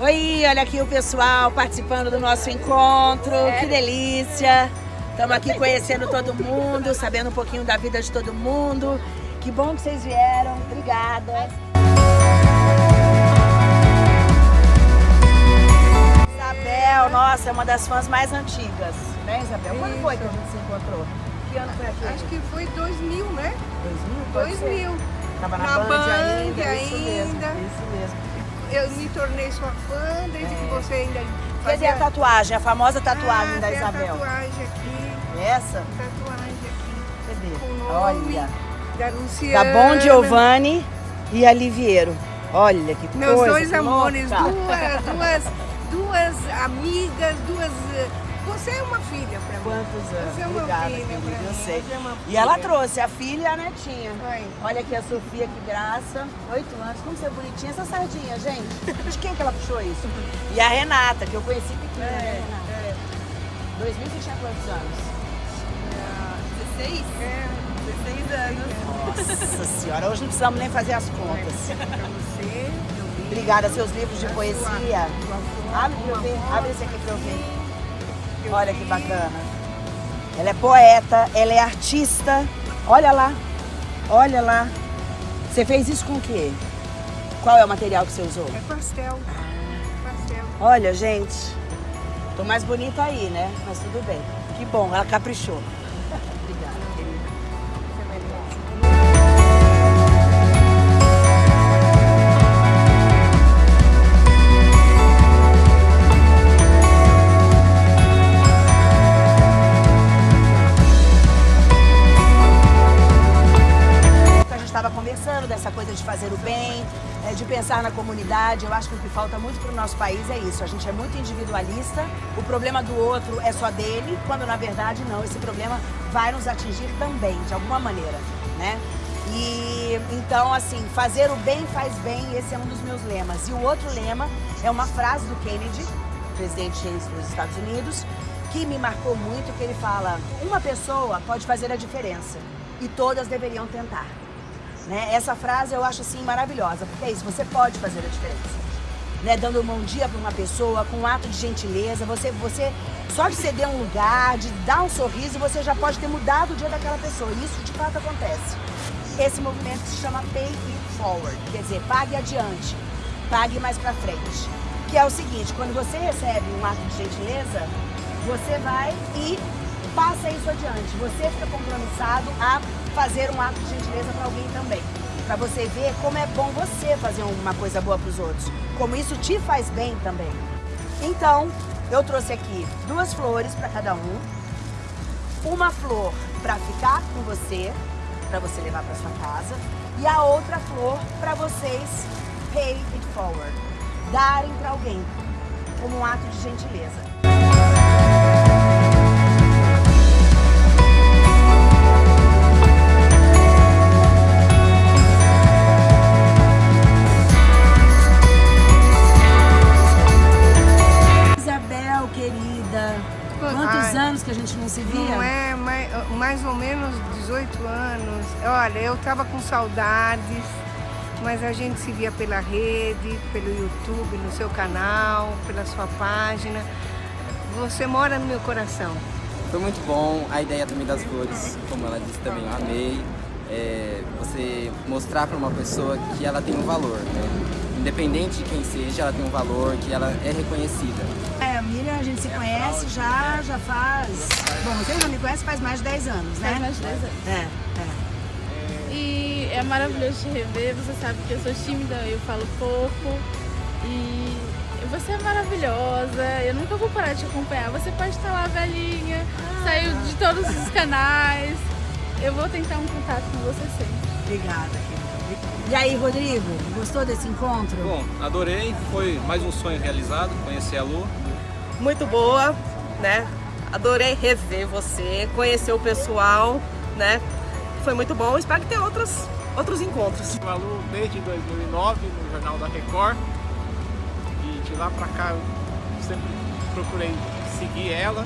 Oi, olha aqui o pessoal participando do nosso encontro, é. que delícia! Estamos aqui conhecendo todo mundo, sabendo um pouquinho da vida de todo mundo. Que bom que vocês vieram, obrigada! Isabel, nossa, é uma das fãs mais antigas, né Isabel? Quando foi que a gente se encontrou? Que ano foi aqui? Acho que foi 2000, né? 2000? 2000. Estava na, na Band, Band ainda, ainda. Isso mesmo, isso mesmo eu me tornei sua fã desde é. que você ainda fazia... Cadê a tatuagem, a famosa tatuagem ah, da Isabel? tatuagem aqui. Essa? Tatuagem aqui. Cadê? Olha. Da Luciana. Da Bom Giovanni e Aliviero. Olha que Meus coisa. Meus dois amores, duas, duas, duas amigas, duas você é uma filha para mim. Quantos anos? Você é uma Obrigada, filha querida, pra eu sei. É e ela trouxe a filha e a netinha. Foi. Olha aqui a Sofia, que graça. Oito anos, como você é bonitinha. Essa sardinha, gente. De quem que ela puxou isso? E a Renata, que eu conheci pequena, né, é, né, Renata? É. 2000 que tinha quantos anos? Tinha 16? É, 16 anos. Nossa senhora, hoje não precisamos nem fazer as contas. Pra você, Obrigada, seus livros de poesia. Abre pra eu ver, abre esse aqui pra eu ver. Olha que bacana. Ela é poeta, ela é artista. Olha lá, olha lá. Você fez isso com o quê? Qual é o material que você usou? É pastel. pastel. Olha, gente, tô mais bonita aí, né? Mas tudo bem. Que bom, ela caprichou. dessa pensar na comunidade. Eu acho que o que falta muito para o nosso país é isso. A gente é muito individualista, o problema do outro é só dele, quando na verdade não, esse problema vai nos atingir também, de alguma maneira, né? E então, assim, fazer o bem faz bem, esse é um dos meus lemas. E o outro lema é uma frase do Kennedy, presidente dos Estados Unidos, que me marcou muito, que ele fala, uma pessoa pode fazer a diferença e todas deveriam tentar. Né? Essa frase eu acho assim maravilhosa, porque é isso, você pode fazer a diferença. Né? Dando um bom dia para uma pessoa, com um ato de gentileza, você, você só de ceder um lugar, de dar um sorriso, você já pode ter mudado o dia daquela pessoa. E isso de fato acontece. Esse movimento se chama Pay It Forward, quer dizer, pague adiante, pague mais para frente. Que é o seguinte, quando você recebe um ato de gentileza, você vai e passa isso adiante. Você fica compromissado a fazer um ato de gentileza para alguém também. Para você ver como é bom você fazer uma coisa boa para os outros. Como isso te faz bem também. Então, eu trouxe aqui duas flores para cada um. Uma flor para ficar com você, para você levar para sua casa. E a outra flor para vocês pay it forward. Darem para alguém, como um ato de gentileza. 18 anos. Olha, eu tava com saudades, mas a gente se via pela rede, pelo YouTube, no seu canal, pela sua página. Você mora no meu coração. Foi muito bom a ideia também das flores, como ela disse também, eu amei. É, você mostrar para uma pessoa que ela tem um valor, né? Independente de quem seja, ela tem um valor, que ela é reconhecida. A Miriam, a gente se conhece já, já faz... Bom, você já me conhece faz mais de 10 anos, né? Faz mais de 10 anos. É, é. E é maravilhoso te rever, você sabe que eu sou tímida, eu falo pouco. E você é maravilhosa, eu nunca vou parar de te acompanhar. Você pode estar lá velhinha, ah. saiu de todos os canais. Eu vou tentar um contato com você sempre. Obrigada, querida. E aí, Rodrigo, gostou desse encontro? Bom, adorei, foi mais um sonho realizado, conhecer a Lu. Muito boa, né? Adorei rever você, conhecer o pessoal, né? Foi muito bom, espero que tenha outros, outros encontros. A Lu desde 2009 no Jornal da Record e de lá pra cá eu sempre procurei seguir ela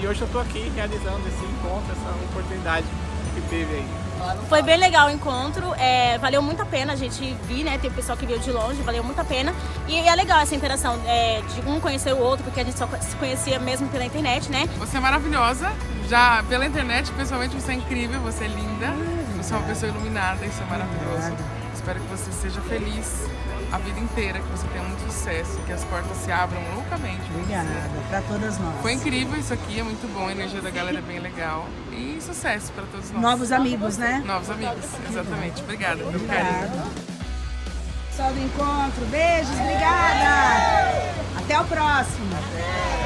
e hoje eu tô aqui realizando esse encontro, essa oportunidade que teve aí. Foi bem legal o encontro, é, valeu muito a pena a gente vir, né? Tem pessoal que veio de longe, valeu muito a pena. E é legal essa interação é, de um conhecer o outro, porque a gente só se conhecia mesmo pela internet, né? Você é maravilhosa, já pela internet, pessoalmente você é incrível, você é linda, você é uma pessoa iluminada, isso é maravilhoso. Espero que você seja feliz a vida inteira, que você tenha muito sucesso, que as portas se abram loucamente. Obrigada, pra todas nós. Foi incrível isso aqui, é muito bom, a energia da galera é bem legal. E sucesso para todos nós. Novos amigos, né? Novos amigos, exatamente. Obrigada pelo carinho. Pessoal do encontro, beijos, obrigada. Até o próximo.